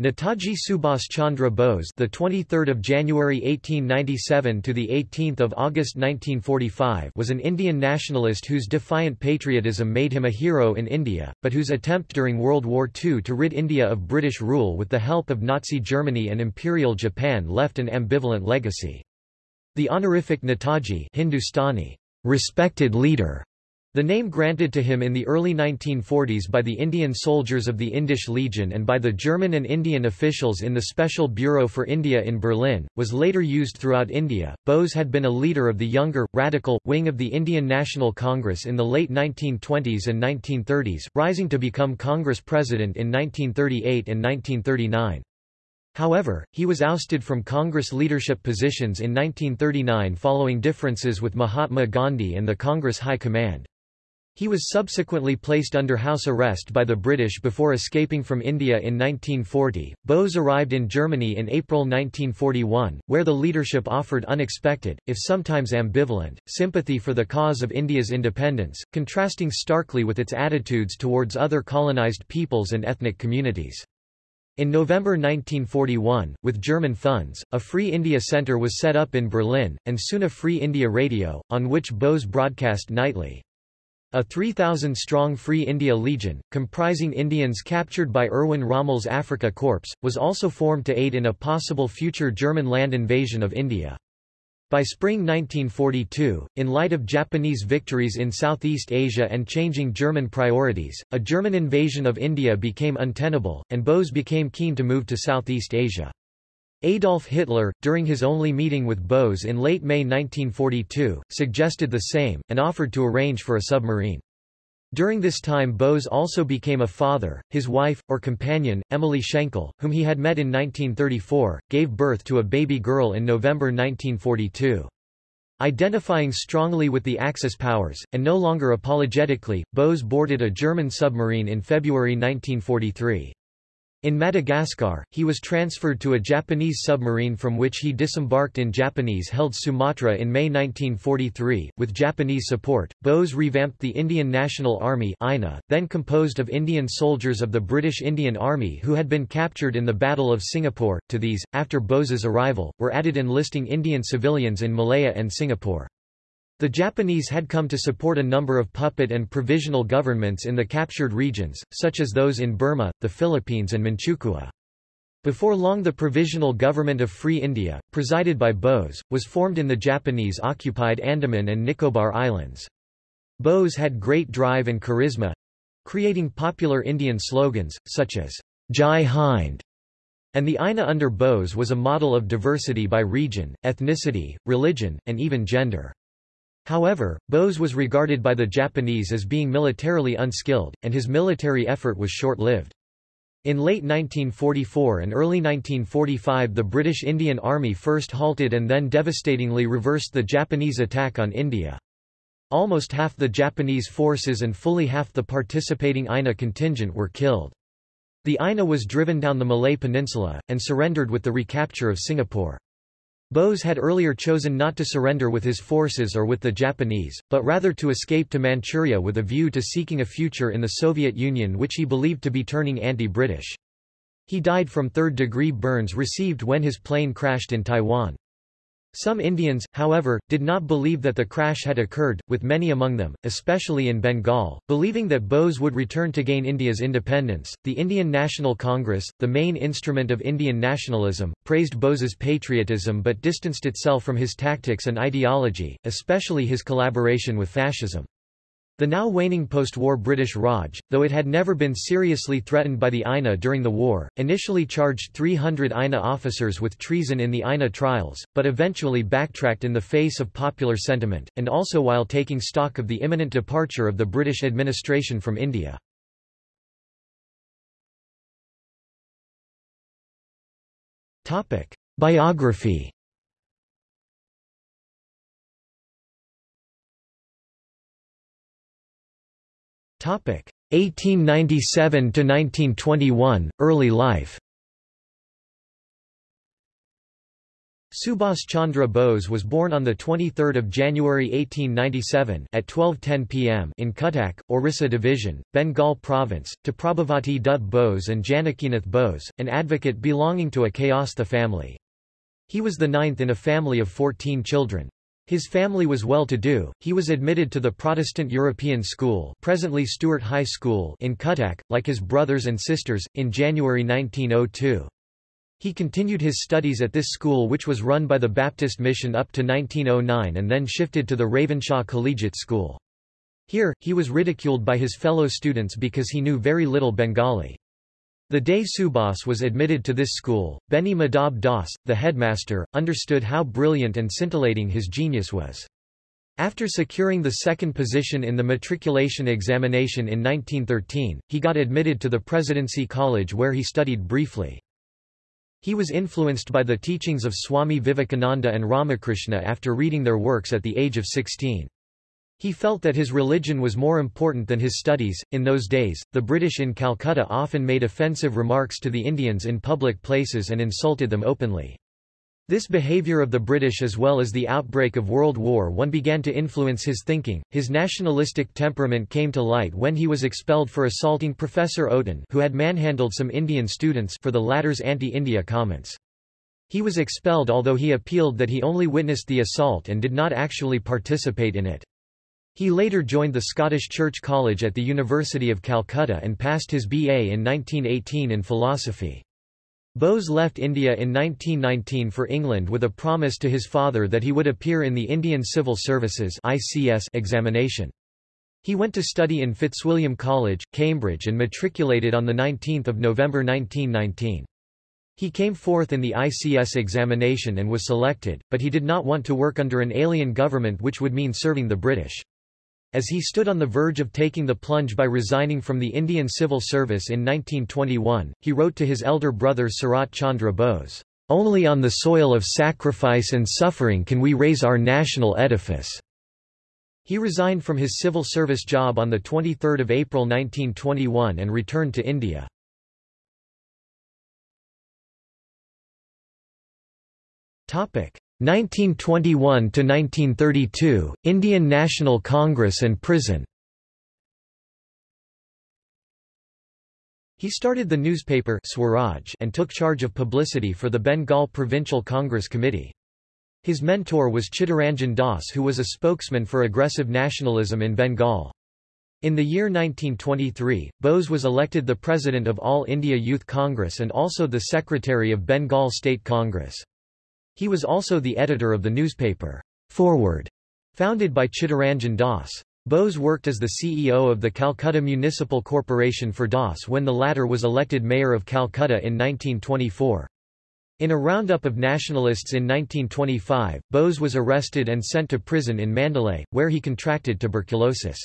Netaji Subhas Chandra Bose, the 23rd of January 1897 to the 18th of August 1945, was an Indian nationalist whose defiant patriotism made him a hero in India, but whose attempt during World War II to rid India of British rule with the help of Nazi Germany and Imperial Japan left an ambivalent legacy. The honorific Netaji Hindustani, respected leader the name granted to him in the early 1940s by the Indian soldiers of the Indisch Legion and by the German and Indian officials in the Special Bureau for India in Berlin, was later used throughout India. Bose had been a leader of the younger, radical, wing of the Indian National Congress in the late 1920s and 1930s, rising to become Congress president in 1938 and 1939. However, he was ousted from Congress leadership positions in 1939 following differences with Mahatma Gandhi and the Congress High Command. He was subsequently placed under house arrest by the British before escaping from India in 1940. Bose arrived in Germany in April 1941, where the leadership offered unexpected, if sometimes ambivalent, sympathy for the cause of India's independence, contrasting starkly with its attitudes towards other colonized peoples and ethnic communities. In November 1941, with German funds, a Free India Centre was set up in Berlin, and soon a Free India Radio, on which Bose broadcast nightly. A 3,000-strong Free India Legion, comprising Indians captured by Erwin Rommel's Afrika Korps, was also formed to aid in a possible future German land invasion of India. By spring 1942, in light of Japanese victories in Southeast Asia and changing German priorities, a German invasion of India became untenable, and Bose became keen to move to Southeast Asia. Adolf Hitler, during his only meeting with Bose in late May 1942, suggested the same, and offered to arrange for a submarine. During this time Bose also became a father, his wife, or companion, Emily Schenkel, whom he had met in 1934, gave birth to a baby girl in November 1942. Identifying strongly with the Axis powers, and no longer apologetically, Bose boarded a German submarine in February 1943. In Madagascar, he was transferred to a Japanese submarine from which he disembarked in Japanese-held Sumatra in May 1943. With Japanese support, Bose revamped the Indian National Army INA, then composed of Indian soldiers of the British Indian Army who had been captured in the Battle of Singapore. To these, after Bose's arrival, were added enlisting Indian civilians in Malaya and Singapore. The Japanese had come to support a number of puppet and provisional governments in the captured regions, such as those in Burma, the Philippines and Manchukuo. Before long the Provisional Government of Free India, presided by Bose, was formed in the Japanese-occupied Andaman and Nicobar Islands. Bose had great drive and charisma—creating popular Indian slogans, such as, Jai Hind, and the INA under Bose was a model of diversity by region, ethnicity, religion, and even gender. However, Bose was regarded by the Japanese as being militarily unskilled, and his military effort was short-lived. In late 1944 and early 1945 the British Indian Army first halted and then devastatingly reversed the Japanese attack on India. Almost half the Japanese forces and fully half the participating INA contingent were killed. The INA was driven down the Malay Peninsula, and surrendered with the recapture of Singapore. Bose had earlier chosen not to surrender with his forces or with the Japanese, but rather to escape to Manchuria with a view to seeking a future in the Soviet Union which he believed to be turning anti-British. He died from third-degree burns received when his plane crashed in Taiwan. Some Indians, however, did not believe that the crash had occurred, with many among them, especially in Bengal, believing that Bose would return to gain India's independence. The Indian National Congress, the main instrument of Indian nationalism, praised Bose's patriotism but distanced itself from his tactics and ideology, especially his collaboration with fascism. The now waning post-war British Raj, though it had never been seriously threatened by the INA during the war, initially charged 300 INA officers with treason in the INA trials, but eventually backtracked in the face of popular sentiment, and also while taking stock of the imminent departure of the British administration from India. Biography 1897–1921, early life Subhas Chandra Bose was born on 23 January 1897 at 12.10 pm in Cuttack, Orissa Division, Bengal Province, to Prabhavati Dutt Bose and Janakinath Bose, an advocate belonging to a Kayastha family. He was the ninth in a family of 14 children. His family was well-to-do. He was admitted to the Protestant European School, presently Stuart High School, in Cuttack, like his brothers and sisters, in January 1902. He continued his studies at this school which was run by the Baptist Mission up to 1909 and then shifted to the Ravenshaw Collegiate School. Here, he was ridiculed by his fellow students because he knew very little Bengali. The day Subhas was admitted to this school, Beni Madhab Das, the headmaster, understood how brilliant and scintillating his genius was. After securing the second position in the matriculation examination in 1913, he got admitted to the Presidency College where he studied briefly. He was influenced by the teachings of Swami Vivekananda and Ramakrishna after reading their works at the age of 16. He felt that his religion was more important than his studies. In those days, the British in Calcutta often made offensive remarks to the Indians in public places and insulted them openly. This behavior of the British as well as the outbreak of World War I began to influence his thinking. His nationalistic temperament came to light when he was expelled for assaulting Professor Oaten who had manhandled some Indian students for the latter's anti-India comments. He was expelled although he appealed that he only witnessed the assault and did not actually participate in it. He later joined the Scottish Church College at the University of Calcutta and passed his BA in 1918 in philosophy. Bose left India in 1919 for England with a promise to his father that he would appear in the Indian Civil Services examination. He went to study in Fitzwilliam College, Cambridge and matriculated on 19 November 1919. He came fourth in the ICS examination and was selected, but he did not want to work under an alien government which would mean serving the British. As he stood on the verge of taking the plunge by resigning from the Indian Civil Service in 1921, he wrote to his elder brother Sarat Chandra Bose, "...only on the soil of sacrifice and suffering can we raise our national edifice." He resigned from his civil service job on 23 April 1921 and returned to India. Topic 1921–1932, Indian National Congress and prison He started the newspaper Swaraj and took charge of publicity for the Bengal Provincial Congress Committee. His mentor was Chittaranjan Das who was a spokesman for aggressive nationalism in Bengal. In the year 1923, Bose was elected the president of All India Youth Congress and also the secretary of Bengal State Congress. He was also the editor of the newspaper, Forward, founded by Chittaranjan Das. Bose worked as the CEO of the Calcutta Municipal Corporation for Das when the latter was elected mayor of Calcutta in 1924. In a roundup of nationalists in 1925, Bose was arrested and sent to prison in Mandalay, where he contracted tuberculosis.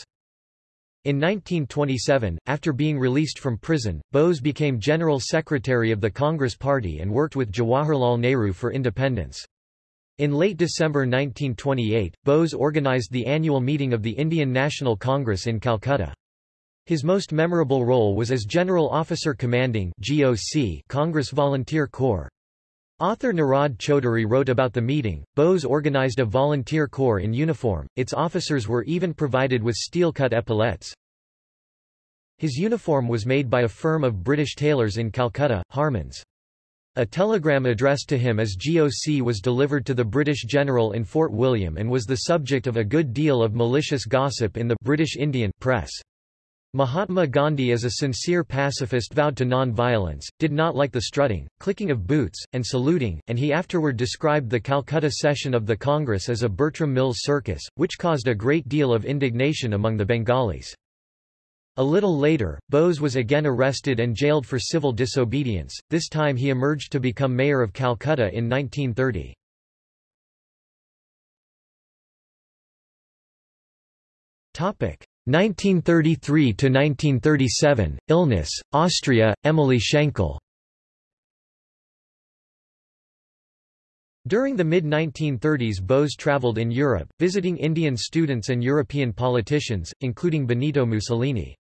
In 1927, after being released from prison, Bose became General Secretary of the Congress Party and worked with Jawaharlal Nehru for independence. In late December 1928, Bose organized the annual meeting of the Indian National Congress in Calcutta. His most memorable role was as General Officer Commanding GOC Congress Volunteer Corps. Author Nirad Chaudhuri wrote about the meeting. Bose organized a volunteer corps in uniform, its officers were even provided with steel-cut epaulets. His uniform was made by a firm of British tailors in Calcutta, Harmans. A telegram addressed to him as GOC was delivered to the British general in Fort William and was the subject of a good deal of malicious gossip in the British Indian press. Mahatma Gandhi as a sincere pacifist vowed to non-violence, did not like the strutting, clicking of boots, and saluting, and he afterward described the Calcutta session of the Congress as a Bertram Mills circus, which caused a great deal of indignation among the Bengalis. A little later, Bose was again arrested and jailed for civil disobedience, this time he emerged to become mayor of Calcutta in 1930. Topic 1933–1937, illness, Austria, Emily Schenkel During the mid-1930s Bose traveled in Europe, visiting Indian students and European politicians, including Benito Mussolini.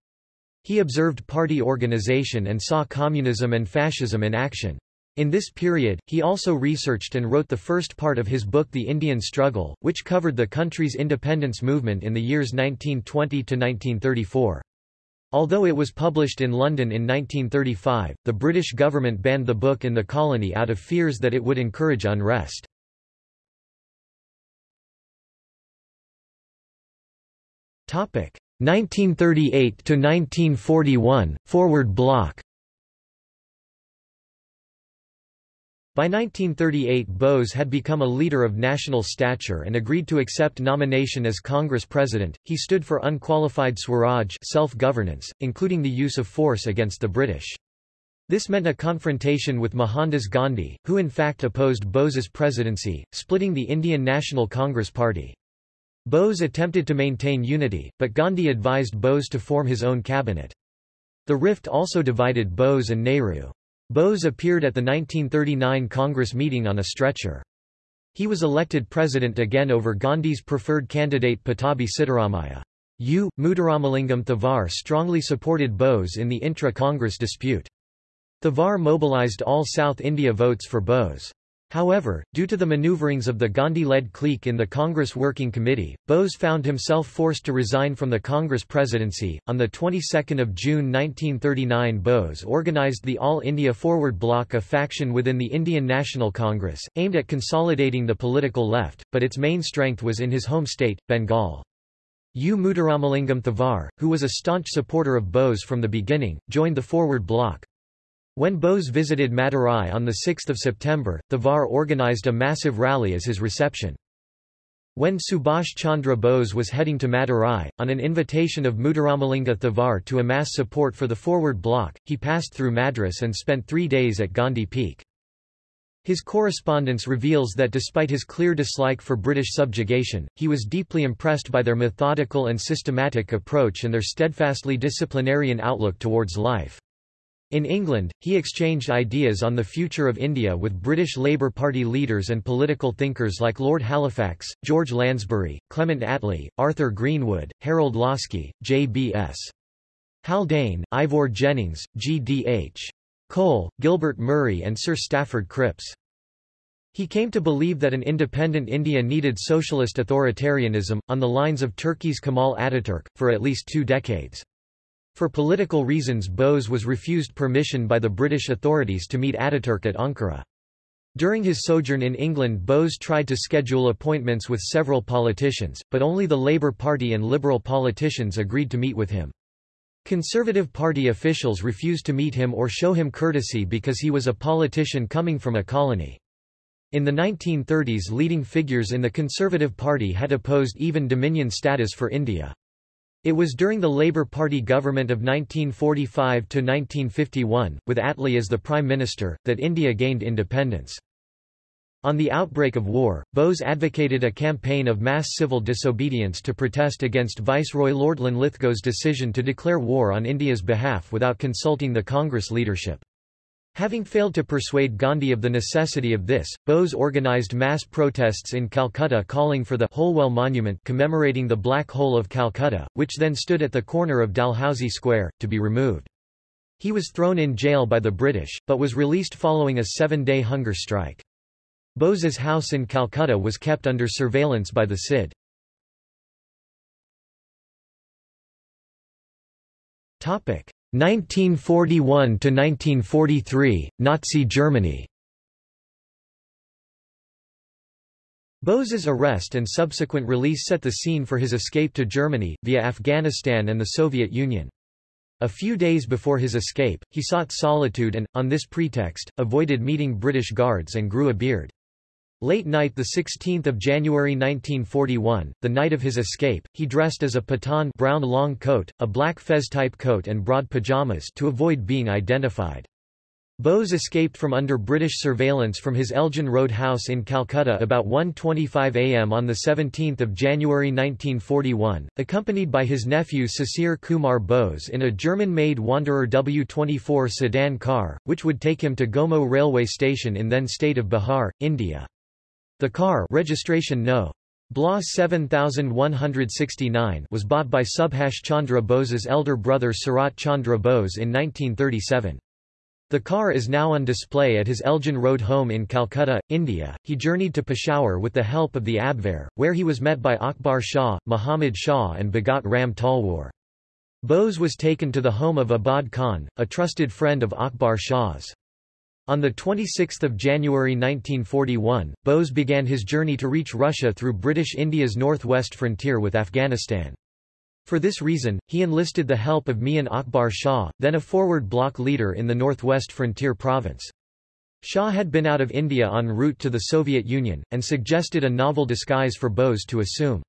He observed party organization and saw communism and fascism in action. In this period, he also researched and wrote the first part of his book The Indian Struggle, which covered the country's independence movement in the years 1920 to 1934. Although it was published in London in 1935, the British government banned the book in the colony out of fears that it would encourage unrest. Topic 1938 to 1941 Forward Bloc By 1938 Bose had become a leader of national stature and agreed to accept nomination as Congress President. He stood for unqualified Swaraj self-governance, including the use of force against the British. This meant a confrontation with Mohandas Gandhi, who in fact opposed Bose's presidency, splitting the Indian National Congress Party. Bose attempted to maintain unity, but Gandhi advised Bose to form his own cabinet. The rift also divided Bose and Nehru. Bose appeared at the 1939 Congress meeting on a stretcher. He was elected president again over Gandhi's preferred candidate Pattabhi Sitaramaiah. U. Muthuramalingam Thevar strongly supported Bose in the intra-Congress dispute. Thevar mobilized all South India votes for Bose. However, due to the maneuverings of the Gandhi-led clique in the Congress Working Committee, Bose found himself forced to resign from the Congress presidency. On the 22nd of June 1939, Bose organized the All India Forward Bloc, a faction within the Indian National Congress, aimed at consolidating the political left, but its main strength was in his home state, Bengal. U. Muthuramalingam Thevar, who was a staunch supporter of Bose from the beginning, joined the Forward Bloc. When Bose visited Madurai on 6 September, Thevar organized a massive rally as his reception. When Subhash Chandra Bose was heading to Madurai, on an invitation of Muthuramalinga Thevar to amass support for the Forward Bloc, he passed through Madras and spent three days at Gandhi Peak. His correspondence reveals that despite his clear dislike for British subjugation, he was deeply impressed by their methodical and systematic approach and their steadfastly disciplinarian outlook towards life. In England, he exchanged ideas on the future of India with British Labour Party leaders and political thinkers like Lord Halifax, George Lansbury, Clement Attlee, Arthur Greenwood, Harold Laski, J.B.S. Haldane, Ivor Jennings, G.D.H. Cole, Gilbert Murray and Sir Stafford Cripps. He came to believe that an independent India needed socialist authoritarianism, on the lines of Turkey's Kemal Ataturk, for at least two decades. For political reasons Bose was refused permission by the British authorities to meet Ataturk at Ankara. During his sojourn in England Bose tried to schedule appointments with several politicians, but only the Labour Party and Liberal politicians agreed to meet with him. Conservative Party officials refused to meet him or show him courtesy because he was a politician coming from a colony. In the 1930s leading figures in the Conservative Party had opposed even Dominion status for India. It was during the Labour Party government of 1945–1951, with Attlee as the Prime Minister, that India gained independence. On the outbreak of war, Bose advocated a campaign of mass civil disobedience to protest against Viceroy Lord Linlithgow's decision to declare war on India's behalf without consulting the Congress leadership. Having failed to persuade Gandhi of the necessity of this, Bose organized mass protests in Calcutta calling for the Holwell Monument commemorating the Black Hole of Calcutta, which then stood at the corner of Dalhousie Square, to be removed. He was thrown in jail by the British, but was released following a seven-day hunger strike. Bose's house in Calcutta was kept under surveillance by the CID. Topic: 1941–1943, Nazi Germany Bose's arrest and subsequent release set the scene for his escape to Germany, via Afghanistan and the Soviet Union. A few days before his escape, he sought solitude and, on this pretext, avoided meeting British guards and grew a beard. Late night 16 January 1941, the night of his escape, he dressed as a Pathan brown long coat, a black fez-type coat and broad pajamas to avoid being identified. Bose escaped from under British surveillance from his Elgin Road house in Calcutta about 1.25 am on 17 January 1941, accompanied by his nephew Sisir Kumar Bose in a German-made Wanderer W24 sedan car, which would take him to Gomoh railway station in then state of Bihar, India. The car registration no. BLA 7169 was bought by Subhash Chandra Bose's elder brother Sarat Chandra Bose in 1937. The car is now on display at his Elgin Road home in Calcutta, India. He journeyed to Peshawar with the help of the Abwehr, where he was met by Akbar Shah, Muhammad Shah and Bhagat Ram Talwar. Bose was taken to the home of Abad Khan, a trusted friend of Akbar Shah's. On 26 January 1941, Bose began his journey to reach Russia through British India's northwest frontier with Afghanistan. For this reason, he enlisted the help of Mian Akbar Shah, then a forward bloc leader in the northwest frontier province. Shah had been out of India en route to the Soviet Union, and suggested a novel disguise for Bose to assume.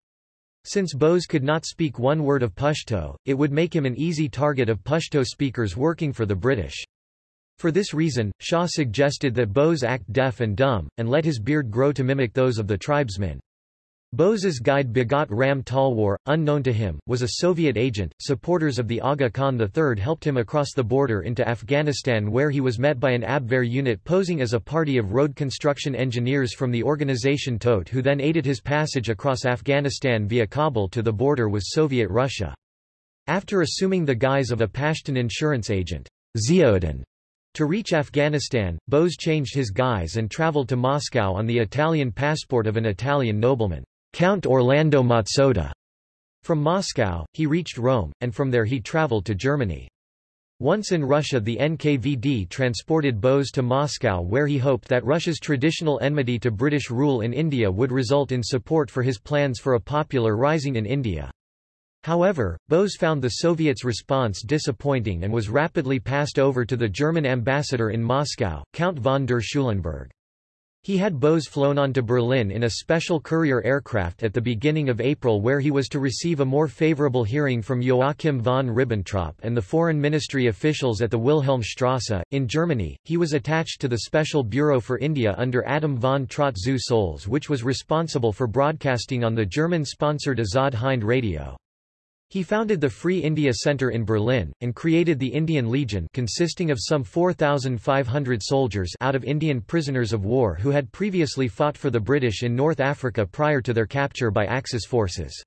Since Bose could not speak one word of Pashto, it would make him an easy target of Pashto speakers working for the British. For this reason, Shah suggested that Bose act deaf and dumb, and let his beard grow to mimic those of the tribesmen. Bose's guide Bhagat Ram Talwar, unknown to him, was a Soviet agent. Supporters of the Aga Khan III helped him across the border into Afghanistan where he was met by an Abwehr unit posing as a party of road construction engineers from the organization Todt who then aided his passage across Afghanistan via Kabul to the border with Soviet Russia. After assuming the guise of a Pashtun insurance agent, Ziauddin, to reach Afghanistan, Bose changed his guise and traveled to Moscow on the Italian passport of an Italian nobleman. Count Orlando Mazzotta. From Moscow, he reached Rome, and from there he traveled to Germany. Once in Russia the NKVD transported Bose to Moscow where he hoped that Russia's traditional enmity to British rule in India would result in support for his plans for a popular rising in India. However, Bose found the Soviets' response disappointing and was rapidly passed over to the German ambassador in Moscow, Count von der Schulenburg. He had Bose flown on to Berlin in a special courier aircraft at the beginning of April where he was to receive a more favorable hearing from Joachim von Ribbentrop and the foreign ministry officials at the Wilhelmstrasse. In Germany, he was attached to the Special Bureau for India under Adam von Trott zu which was responsible for broadcasting on the German-sponsored Azad Hind radio. He founded the Free India Centre in Berlin, and created the Indian Legion consisting of some 4,500 soldiers out of Indian prisoners of war who had previously fought for the British in North Africa prior to their capture by Axis forces.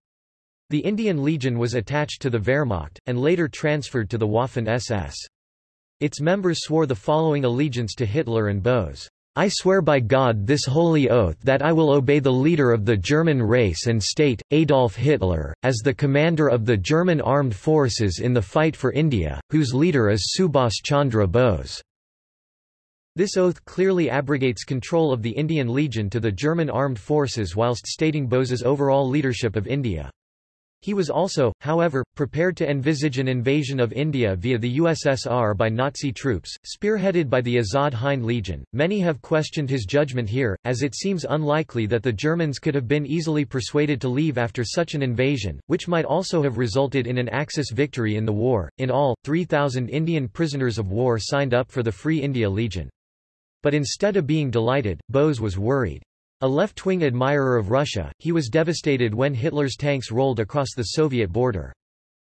The Indian Legion was attached to the Wehrmacht, and later transferred to the Waffen-SS. Its members swore the following allegiance to Hitler and Bose. I swear by God this holy oath that I will obey the leader of the German race and state, Adolf Hitler, as the commander of the German armed forces in the fight for India, whose leader is Subhas Chandra Bose." This oath clearly abrogates control of the Indian Legion to the German armed forces whilst stating Bose's overall leadership of India. He was also, however, prepared to envisage an invasion of India via the USSR by Nazi troops, spearheaded by the Azad Hind Legion. Many have questioned his judgment here, as it seems unlikely that the Germans could have been easily persuaded to leave after such an invasion, which might also have resulted in an Axis victory in the war. In all, 3,000 Indian prisoners of war signed up for the Free India Legion. But instead of being delighted, Bose was worried. A left-wing admirer of Russia, he was devastated when Hitler's tanks rolled across the Soviet border.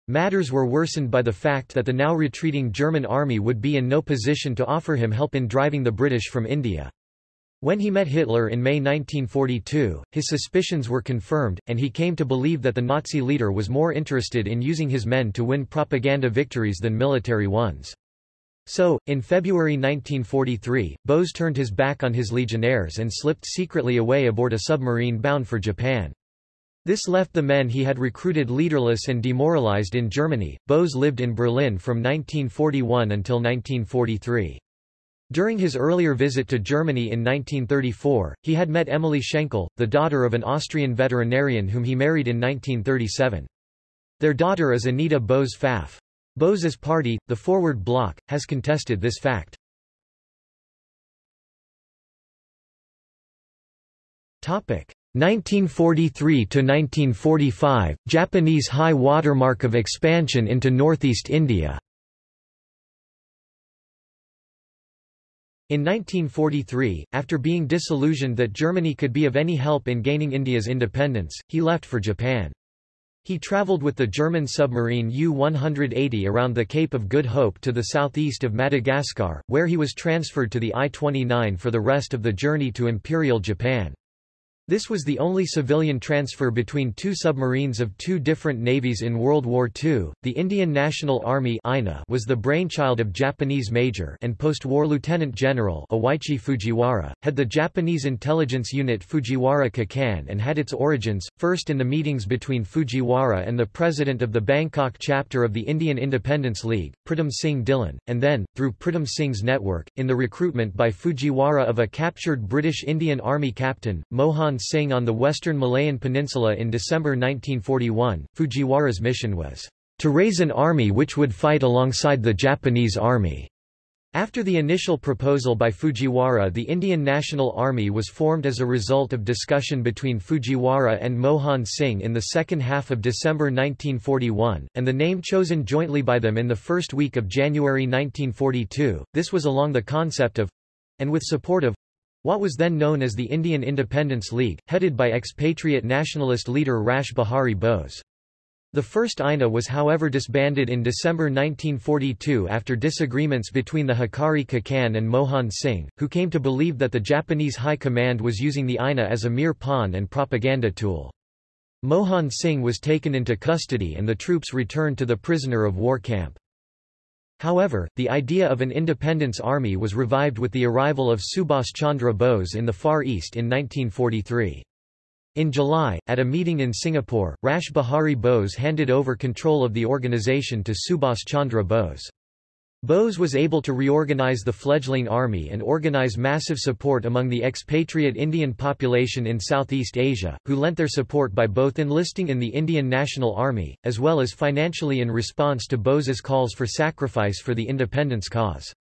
Matters were worsened by the fact that the now retreating German army would be in no position to offer him help in driving the British from India. When he met Hitler in May 1942, his suspicions were confirmed, and he came to believe that the Nazi leader was more interested in using his men to win propaganda victories than military ones. So, in February 1943, Bose turned his back on his legionnaires and slipped secretly away aboard a submarine bound for Japan. This left the men he had recruited leaderless and demoralized in Germany. Bose lived in Berlin from 1941 until 1943. During his earlier visit to Germany in 1934, he had met Emily Schenkel, the daughter of an Austrian veterinarian whom he married in 1937. Their daughter is Anita Bose Pfaff. Bose's party, the Forward Bloc, has contested this fact. Topic 1943 to 1945 Japanese high watermark of expansion into northeast India. In 1943, after being disillusioned that Germany could be of any help in gaining India's independence, he left for Japan. He traveled with the German submarine U-180 around the Cape of Good Hope to the southeast of Madagascar, where he was transferred to the I-29 for the rest of the journey to Imperial Japan. This was the only civilian transfer between two submarines of two different navies in World War II. The Indian National Army was the brainchild of Japanese Major and post-war Lieutenant General Oichi Fujiwara, had the Japanese intelligence unit Fujiwara Kikan and had its origins, first in the meetings between Fujiwara and the president of the Bangkok chapter of the Indian Independence League, Pritam Singh Dhillon, and then, through Pritam Singh's network, in the recruitment by Fujiwara of a captured British Indian Army captain, Mohan Singh on the western Malayan Peninsula in December 1941. Fujiwara's mission was to raise an army which would fight alongside the Japanese army. After the initial proposal by Fujiwara the Indian National Army was formed as a result of discussion between Fujiwara and Mohan Singh in the second half of December 1941, and the name chosen jointly by them in the first week of January 1942, this was along the concept of—and with support of what was then known as the Indian Independence League, headed by expatriate nationalist leader Rash Behari Bose. The first INA was however disbanded in December 1942 after disagreements between the Hikari Kikan and Mohan Singh, who came to believe that the Japanese High Command was using the INA as a mere pawn and propaganda tool. Mohan Singh was taken into custody and the troops returned to the prisoner of war camp. However, the idea of an independence army was revived with the arrival of Subhas Chandra Bose in the Far East in 1943. In July, at a meeting in Singapore, Rash Behari Bose handed over control of the organization to Subhas Chandra Bose. Bose was able to reorganize the fledgling army and organize massive support among the expatriate Indian population in Southeast Asia, who lent their support by both enlisting in the Indian National Army, as well as financially in response to Bose's calls for sacrifice for the independence cause.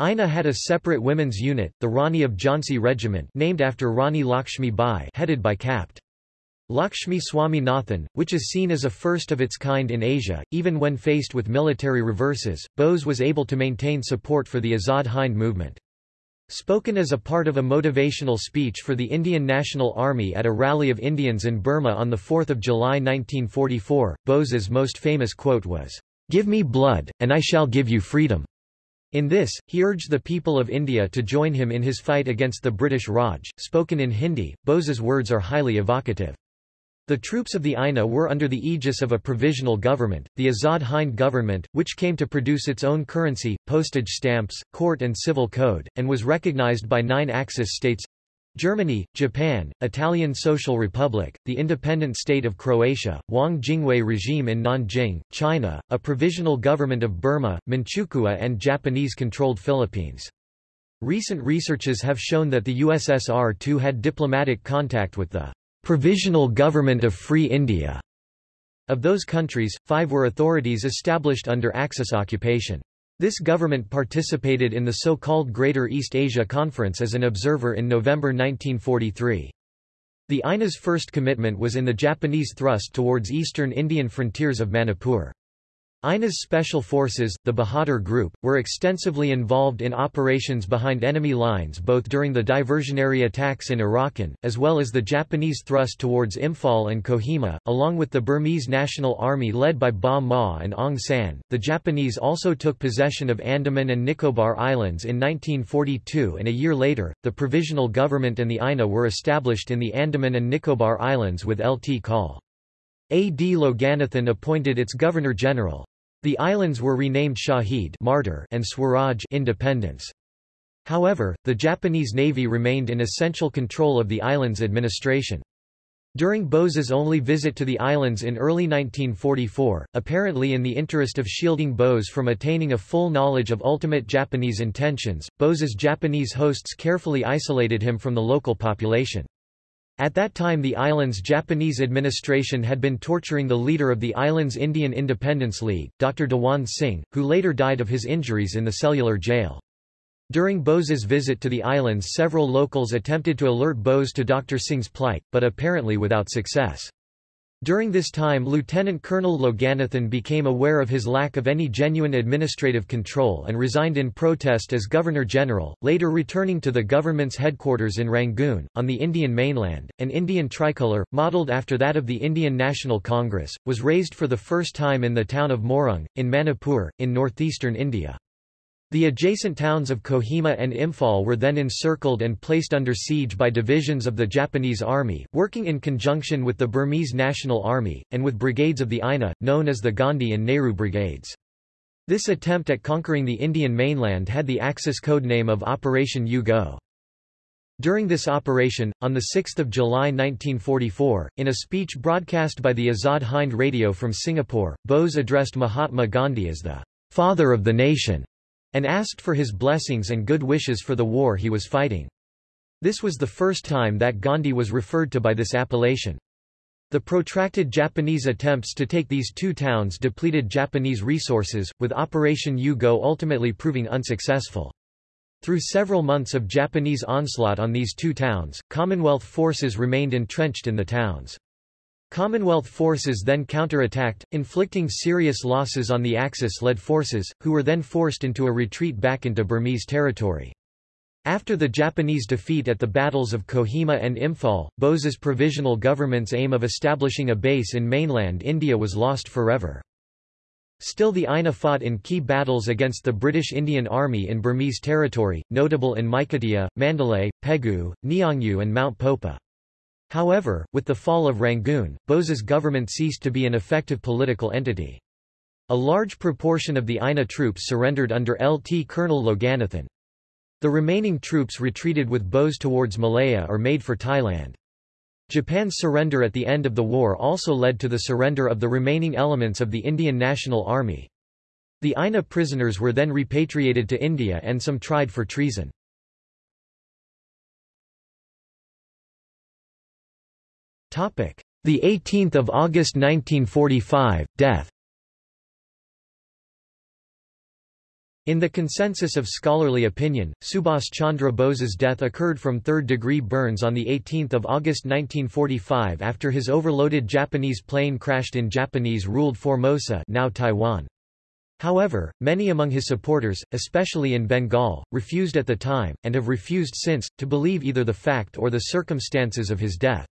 INA had a separate women's unit, the Rani of Jhansi Regiment named after Rani Lakshmi Bai headed by Capt. Lakshmi Swaminathan, which is seen as a first of its kind in Asia, even when faced with military reverses, Bose was able to maintain support for the Azad Hind movement. Spoken as a part of a motivational speech for the Indian National Army at a rally of Indians in Burma on 4 July 1944, Bose's most famous quote was, "'Give me blood, and I shall give you freedom'". In this, he urged the people of India to join him in his fight against the British Raj. Spoken in Hindi, Bose's words are highly evocative. The troops of the INA were under the aegis of a provisional government, the Azad Hind government, which came to produce its own currency, postage stamps, court and civil code, and was recognized by nine Axis states Germany, Japan, Italian Social Republic, the independent state of Croatia, Wang Jingwei regime in Nanjing, China, a provisional government of Burma, Manchukuo and Japanese-controlled Philippines. Recent researches have shown that the USSR too had diplomatic contact with the Provisional Government of Free India. Of those countries, five were authorities established under Axis occupation. This government participated in the so-called Greater East Asia Conference as an observer in November 1943. The INA's first commitment was in the Japanese thrust towards eastern Indian frontiers of Manipur. INA's special forces, the Bahadur Group, were extensively involved in operations behind enemy lines both during the diversionary attacks in Arakan, as well as the Japanese thrust towards Imphal and Kohima, along with the Burmese National Army led by Ba Maw and Aung San. The Japanese also took possession of Andaman and Nicobar Islands in 1942 and a year later, the Provisional Government and the INA were established in the Andaman and Nicobar Islands with Lt. Col. A. D. Loganathan appointed its Governor-General. The islands were renamed Shahid martyr and Swaraj independence. However, the Japanese Navy remained in essential control of the island's administration. During Bose's only visit to the islands in early 1944, apparently in the interest of shielding Bose from attaining a full knowledge of ultimate Japanese intentions, Bose's Japanese hosts carefully isolated him from the local population. At that time the island's Japanese administration had been torturing the leader of the island's Indian Independence League, Dr. Dewan Singh, who later died of his injuries in the cellular jail. During Bose's visit to the islands several locals attempted to alert Bose to Dr. Singh's plight, but apparently without success. During this time Lieutenant Colonel Loganathan became aware of his lack of any genuine administrative control and resigned in protest as Governor-General, later returning to the government's headquarters in Rangoon, on the Indian mainland. An Indian tricolour, modelled after that of the Indian National Congress, was raised for the first time in the town of Moirang, in Manipur, in northeastern India. The adjacent towns of Kohima and Imphal were then encircled and placed under siege by divisions of the Japanese army, working in conjunction with the Burmese National Army, and with brigades of the INA, known as the Gandhi and Nehru Brigades. This attempt at conquering the Indian mainland had the Axis codename of Operation U-Go. During this operation, on 6 July 1944, in a speech broadcast by the Azad Hind radio from Singapore, Bose addressed Mahatma Gandhi as the father of the nation and asked for his blessings and good wishes for the war he was fighting. This was the first time that Gandhi was referred to by this appellation. The protracted Japanese attempts to take these two towns depleted Japanese resources, with Operation U-Go ultimately proving unsuccessful. Through several months of Japanese onslaught on these two towns, Commonwealth forces remained entrenched in the towns. Commonwealth forces then counterattacked, inflicting serious losses on the Axis-led forces, who were then forced into a retreat back into Burmese territory. After the Japanese defeat at the battles of Kohima and Imphal, Bose's provisional government's aim of establishing a base in mainland India was lost forever. Still the INA fought in key battles against the British Indian Army in Burmese territory, notable in Maikarta, Mandalay, Pegu, Neongyu and Mount Popa. However, with the fall of Rangoon, Bose's government ceased to be an effective political entity. A large proportion of the INA troops surrendered under LT Colonel Loganathan. The remaining troops retreated with Bose towards Malaya or made for Thailand. Japan's surrender at the end of the war also led to the surrender of the remaining elements of the Indian National Army. The INA prisoners were then repatriated to India and some tried for treason. The 18th of August 1945 death. In the consensus of scholarly opinion, Subhas Chandra Bose's death occurred from third-degree burns on 18 August 1945 after his overloaded Japanese plane crashed in Japanese-ruled Formosa now Taiwan. However, many among his supporters, especially in Bengal, refused at the time, and have refused since, to believe either the fact or the circumstances of his death.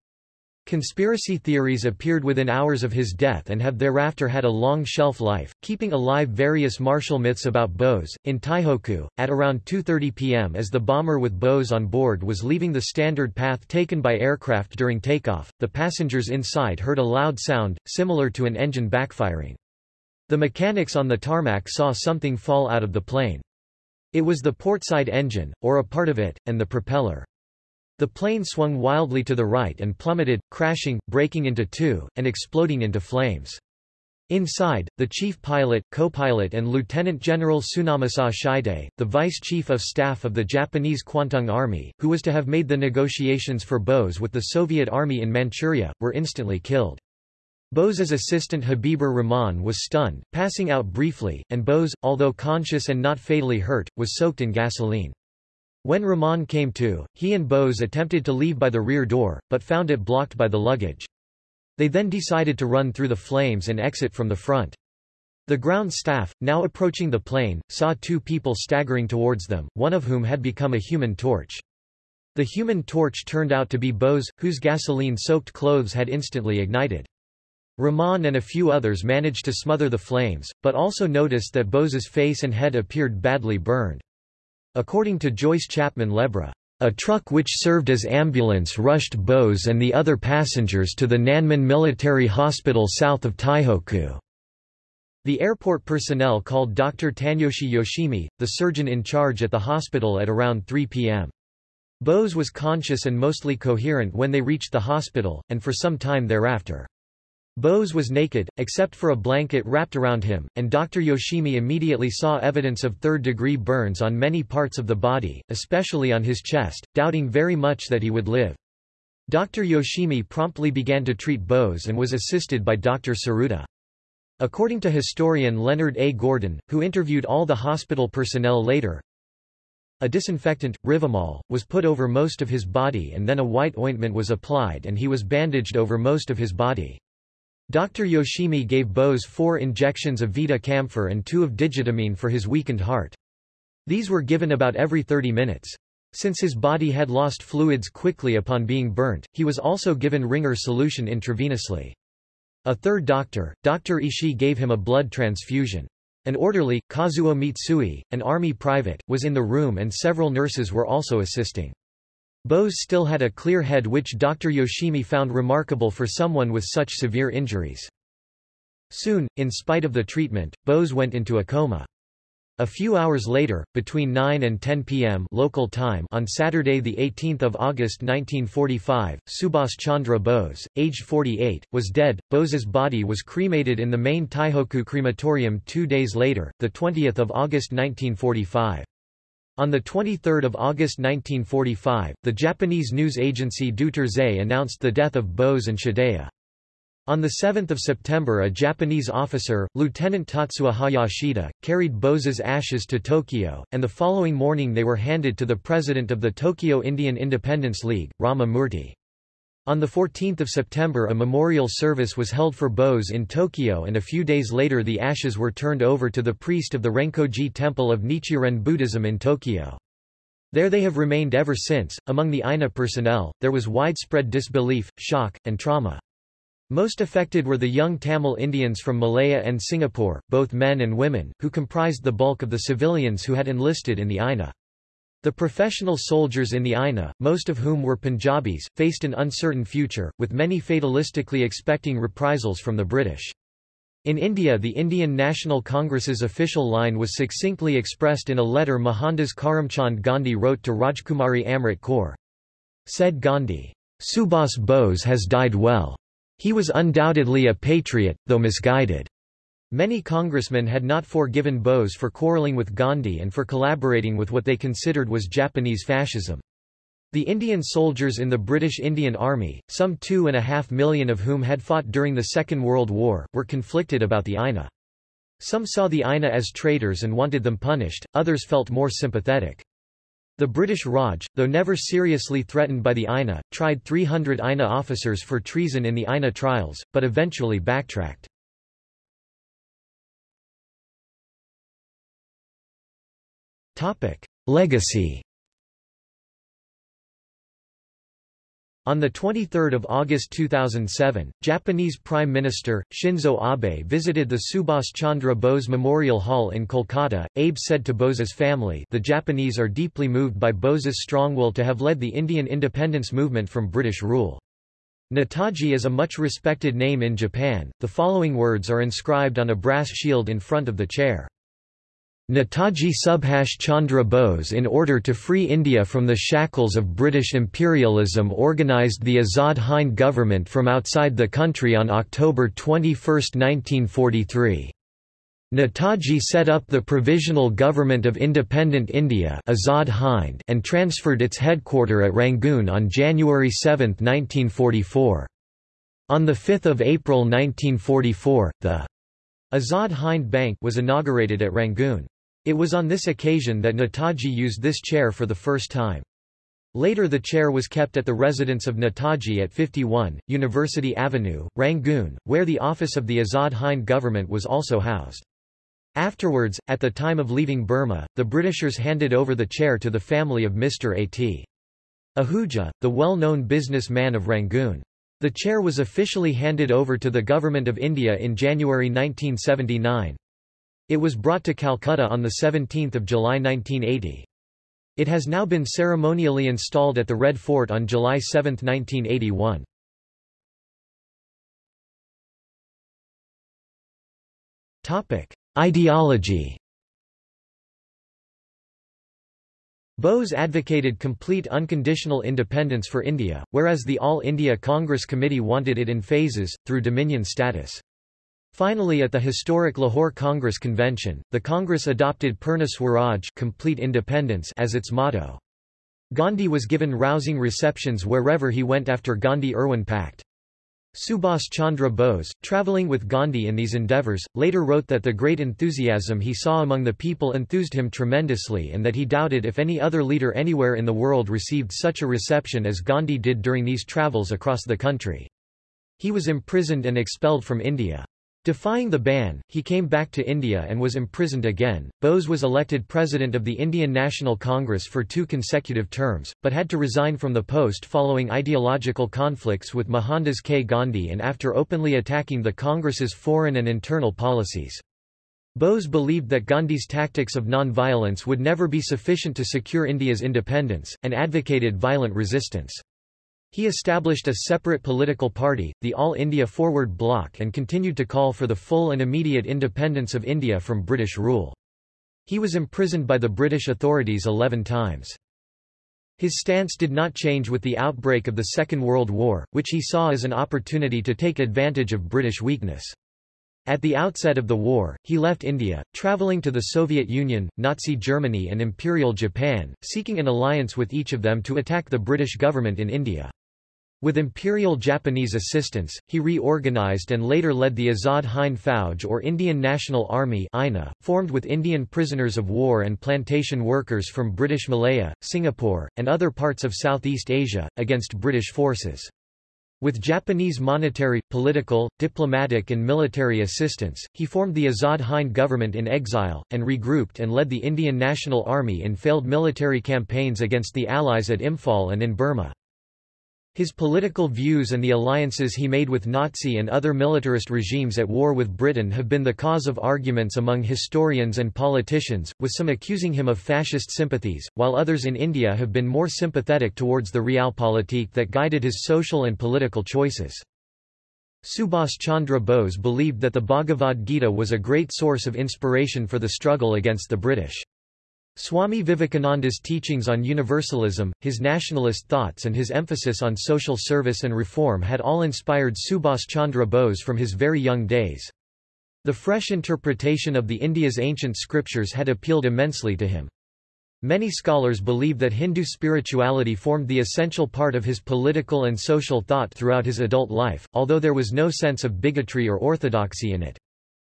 Conspiracy theories appeared within hours of his death and have thereafter had a long shelf life, keeping alive various martial myths about Bose. In Taihoku, at around 2.30 pm as the bomber with Bose on board was leaving the standard path taken by aircraft during takeoff, the passengers inside heard a loud sound, similar to an engine backfiring. The mechanics on the tarmac saw something fall out of the plane. It was the portside engine, or a part of it, and the propeller. The plane swung wildly to the right and plummeted, crashing, breaking into two, and exploding into flames. Inside, the chief pilot, co-pilot and Lieutenant General Tsunamasa Shide, the vice chief of staff of the Japanese Kwantung Army, who was to have made the negotiations for Bose with the Soviet Army in Manchuria, were instantly killed. Bose's assistant Habibur Rahman was stunned, passing out briefly, and Bose, although conscious and not fatally hurt, was soaked in gasoline. When Rahman came to, he and Bose attempted to leave by the rear door, but found it blocked by the luggage. They then decided to run through the flames and exit from the front. The ground staff, now approaching the plane, saw two people staggering towards them, one of whom had become a human torch. The human torch turned out to be Bose, whose gasoline-soaked clothes had instantly ignited. Rahman and a few others managed to smother the flames, but also noticed that Bose's face and head appeared badly burned. According to Joyce Chapman Lebra, a truck which served as ambulance rushed Bose and the other passengers to the Nanmen Military Hospital south of Taihoku. The airport personnel called Dr. Taneyoshi Yoshimi, the surgeon in charge at the hospital at around 3 p.m. Bose was conscious and mostly coherent when they reached the hospital, and for some time thereafter. Bose was naked, except for a blanket wrapped around him, and Dr. Yoshimi immediately saw evidence of third-degree burns on many parts of the body, especially on his chest, doubting very much that he would live. Dr. Yoshimi promptly began to treat Bose and was assisted by Dr. Tsuruta. According to historian Leonard A. Gordon, who interviewed all the hospital personnel later, a disinfectant, Rivanol, was put over most of his body and then a white ointment was applied and he was bandaged over most of his body. Dr. Yoshimi gave Bose four injections of Vita camphor and two of digitamine for his weakened heart. These were given about every 30 minutes. Since his body had lost fluids quickly upon being burnt, he was also given Ringer solution intravenously. A third doctor, Dr. Ishii gave him a blood transfusion. An orderly, Kazuo Mitsui, an army private, was in the room and several nurses were also assisting. Bose still had a clear head which Dr. Yoshimi found remarkable for someone with such severe injuries. Soon, in spite of the treatment, Bose went into a coma. A few hours later, between 9 and 10 p.m. local time on Saturday 18 August 1945, Subhas Chandra Bose, aged 48, was dead. Bose's body was cremated in the main Taihoku crematorium two days later, 20 August 1945. On 23 August 1945, the Japanese news agency Deutsche announced the death of Bose and Shideo. On 7 September a Japanese officer, Lieutenant Tatsuya Hayashida, carried Bose's ashes to Tokyo, and the following morning they were handed to the president of the Tokyo Indian Independence League, Rama Murthy. On 14 September a memorial service was held for Bose in Tokyo and a few days later the ashes were turned over to the priest of the Renkoji Temple of Nichiren Buddhism in Tokyo. There they have remained ever since. Among the INA personnel, there was widespread disbelief, shock, and trauma. Most affected were the young Tamil Indians from Malaya and Singapore, both men and women, who comprised the bulk of the civilians who had enlisted in the INA. The professional soldiers in the INA, most of whom were Punjabis, faced an uncertain future, with many fatalistically expecting reprisals from the British. In India the Indian National Congress's official line was succinctly expressed in a letter Mohandas Karamchand Gandhi wrote to Rajkumari Amrit Kaur. Said Gandhi, Subhas Bose has died well. He was undoubtedly a patriot, though misguided. Many congressmen had not forgiven Bose for quarreling with Gandhi and for collaborating with what they considered was Japanese fascism. The Indian soldiers in the British Indian Army, some two and a half million of whom had fought during the Second World War, were conflicted about the INA. Some saw the INA as traitors and wanted them punished, others felt more sympathetic. The British Raj, though never seriously threatened by the INA, tried 300 INA officers for treason in the INA trials, but eventually backtracked. Legacy On 23 August 2007, Japanese Prime Minister, Shinzo Abe visited the Subhas Chandra Bose Memorial Hall in Kolkata. Abe said to Bose's family the Japanese are deeply moved by Bose's strong will to have led the Indian independence movement from British rule. Netaji is a much respected name in Japan. The following words are inscribed on a brass shield in front of the chair. Netaji Subhash Chandra Bose in order to free India from the shackles of British imperialism organised the Azad Hind government from outside the country on October 21, 1943. Netaji set up the Provisional Government of Independent India Azad Hind and transferred its headquarter at Rangoon on January 7, 1944. On 5 April 1944, the Azad Hind Bank was inaugurated at Rangoon. It was on this occasion that Netaji used this chair for the first time. Later the chair was kept at the residence of Netaji at 51, University Avenue, Rangoon, where the office of the Azad Hind government was also housed. Afterwards, at the time of leaving Burma, the Britishers handed over the chair to the family of Mr. A.T. Ahuja, the well-known businessman of Rangoon. The chair was officially handed over to the Government of India in January 1979. It was brought to Calcutta on 17 July 1980. It has now been ceremonially installed at the Red Fort on July 7, 1981. Ideology Bose advocated complete unconditional independence for India, whereas the All India Congress Committee wanted it in phases, through dominion status. Finally at the historic Lahore Congress Convention, the Congress adopted Purna Swaraj complete independence as its motto. Gandhi was given rousing receptions wherever he went after Gandhi-Irwin Pact. Subhas Chandra Bose, travelling with Gandhi in these endeavours, later wrote that the great enthusiasm he saw among the people enthused him tremendously and that he doubted if any other leader anywhere in the world received such a reception as Gandhi did during these travels across the country. He was imprisoned and expelled from India. Defying the ban, he came back to India and was imprisoned again. Bose was elected president of the Indian National Congress for two consecutive terms, but had to resign from the post following ideological conflicts with Mohandas K. Gandhi and after openly attacking the Congress's foreign and internal policies. Bose believed that Gandhi's tactics of non-violence would never be sufficient to secure India's independence, and advocated violent resistance. He established a separate political party, the All India Forward Bloc and continued to call for the full and immediate independence of India from British rule. He was imprisoned by the British authorities eleven times. His stance did not change with the outbreak of the Second World War, which he saw as an opportunity to take advantage of British weakness. At the outset of the war, he left India, travelling to the Soviet Union, Nazi Germany and Imperial Japan, seeking an alliance with each of them to attack the British government in India. With Imperial Japanese assistance, he reorganized and later led the Azad Hind Fauj or Indian National Army INA, formed with Indian prisoners of war and plantation workers from British Malaya, Singapore, and other parts of Southeast Asia, against British forces. With Japanese monetary, political, diplomatic and military assistance, he formed the Azad Hind government in exile, and regrouped and led the Indian National Army in failed military campaigns against the Allies at Imphal and in Burma. His political views and the alliances he made with Nazi and other militarist regimes at war with Britain have been the cause of arguments among historians and politicians, with some accusing him of fascist sympathies, while others in India have been more sympathetic towards the realpolitik that guided his social and political choices. Subhas Chandra Bose believed that the Bhagavad Gita was a great source of inspiration for the struggle against the British. Swami Vivekananda's teachings on universalism, his nationalist thoughts and his emphasis on social service and reform had all inspired Subhas Chandra Bose from his very young days. The fresh interpretation of the India's ancient scriptures had appealed immensely to him. Many scholars believe that Hindu spirituality formed the essential part of his political and social thought throughout his adult life, although there was no sense of bigotry or orthodoxy in it.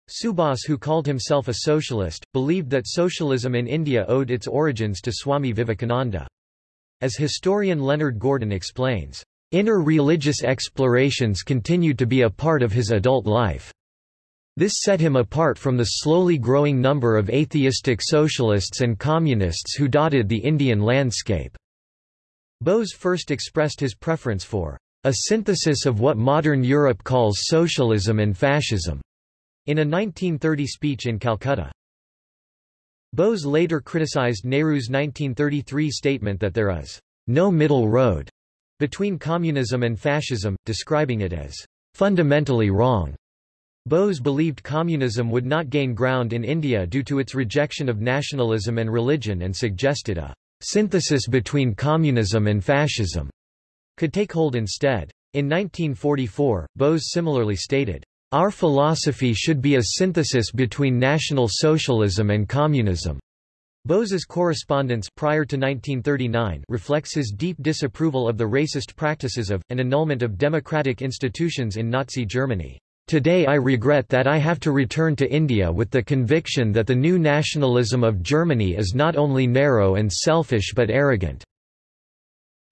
Subhas who called himself a socialist, believed that socialism in India owed its origins to Swami Vivekananda. As historian Leonard Gordon explains, inner religious explorations continued to be a part of his adult life. This set him apart from the slowly growing number of atheistic socialists and communists who dotted the Indian landscape. Bose first expressed his preference for a synthesis of what modern Europe calls socialism and fascism in a 1930 speech in Calcutta. Bose later criticized Nehru's 1933 statement that there is no middle road between communism and fascism, describing it as fundamentally wrong. Bose believed communism would not gain ground in India due to its rejection of nationalism and religion and suggested a synthesis between communism and fascism could take hold instead. In 1944, Bose similarly stated, our philosophy should be a synthesis between National Socialism and Communism. Bose's correspondence prior to 1939 reflects his deep disapproval of the racist practices of, and annulment of democratic institutions in Nazi Germany. Today I regret that I have to return to India with the conviction that the new nationalism of Germany is not only narrow and selfish but arrogant.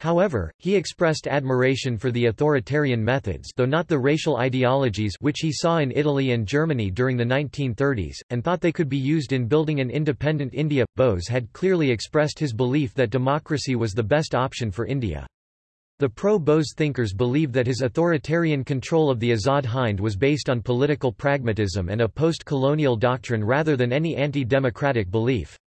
However, he expressed admiration for the authoritarian methods though not the racial ideologies which he saw in Italy and Germany during the 1930s, and thought they could be used in building an independent India. Bose had clearly expressed his belief that democracy was the best option for India. The pro-Bose thinkers believed that his authoritarian control of the Azad Hind was based on political pragmatism and a post-colonial doctrine rather than any anti-democratic belief.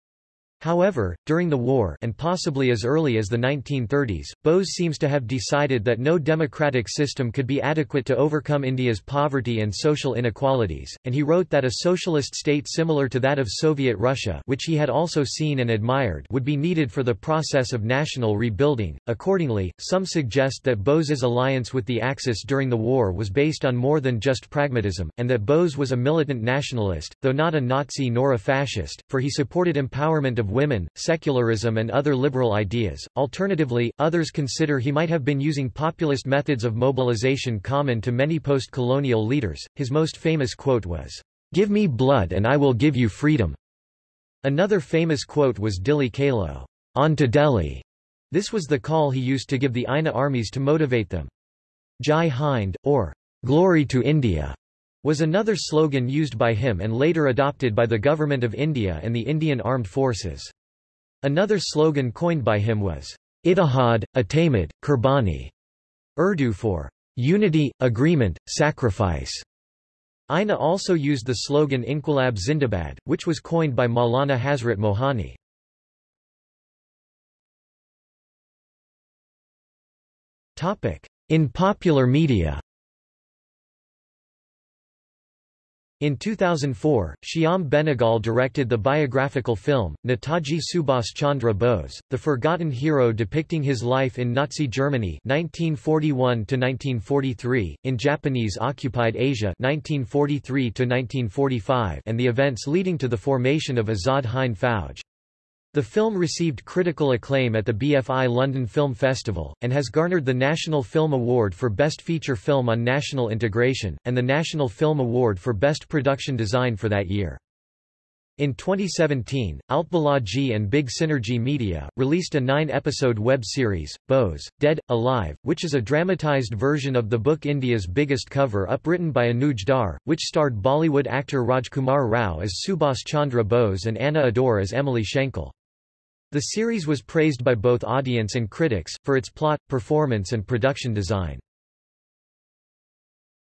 However, during the war and possibly as early as the 1930s, Bose seems to have decided that no democratic system could be adequate to overcome India's poverty and social inequalities, and he wrote that a socialist state similar to that of Soviet Russia which he had also seen and admired would be needed for the process of national rebuilding. Accordingly, some suggest that Bose's alliance with the Axis during the war was based on more than just pragmatism, and that Bose was a militant nationalist, though not a Nazi nor a fascist, for he supported empowerment of women, secularism and other liberal ideas. Alternatively, others consider he might have been using populist methods of mobilization common to many post-colonial leaders. His most famous quote was, "Give me blood and I will give you freedom." Another famous quote was Dilli Chalo, on to Delhi. This was the call he used to give the INA armies to motivate them. Jai Hind, or Glory to India, was another slogan used by him and later adopted by the Government of India and the Indian Armed Forces. Another slogan coined by him was, Ittihad, Atamad, Kurbani, Urdu for unity, agreement, sacrifice. INA also used the slogan Inquilab Zindabad, which was coined by Maulana Hazrat Mohani. In popular media In 2004, Shyam Benegal directed the biographical film, Netaji Subhas Chandra Bose, the forgotten hero depicting his life in Nazi Germany 1941-1943, in Japanese-occupied Asia 1943-1945 and the events leading to the formation of Azad Hind Fauj. The film received critical acclaim at the BFI London Film Festival, and has garnered the National Film Award for Best Feature Film on National Integration, and the National Film Award for Best Production Design for that year. In 2017, Altbalaji and Big Synergy Media, released a nine-episode web series, Bose, Dead, Alive, which is a dramatized version of the book India's Biggest Cover-Up written by Anuj Dhar, which starred Bollywood actor Rajkummar Rao as Subhas Chandra Bose and Anna Ador as Emilie Schenkl. The series was praised by both audience and critics, for its plot, performance and production design.